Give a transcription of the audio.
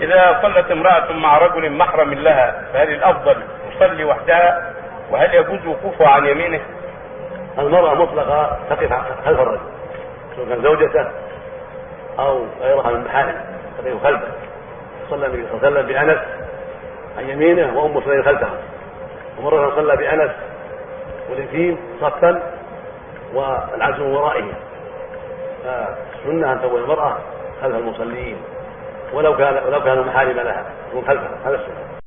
إذا صلت امرأة مع رجل محرم لها فهل الأفضل تصلي وحدها وهل يجوز وقوفها عن يمينه؟ المرأة مطلقة تقف خلف الرجل سواء كان زوجته أو غيرها من محارم تقف خلفه. صلى النبي صلى الله عليه وسلم بأنس عن يمينه وأم سليم خلفه ومرة صلى بأنس واليتيم صفا والعجز من ورائه. فالسنة أن تقول المرأة خلف المصلين. ولو كان ولو كانوا محارم لها. تكون خلفها هذا السنة.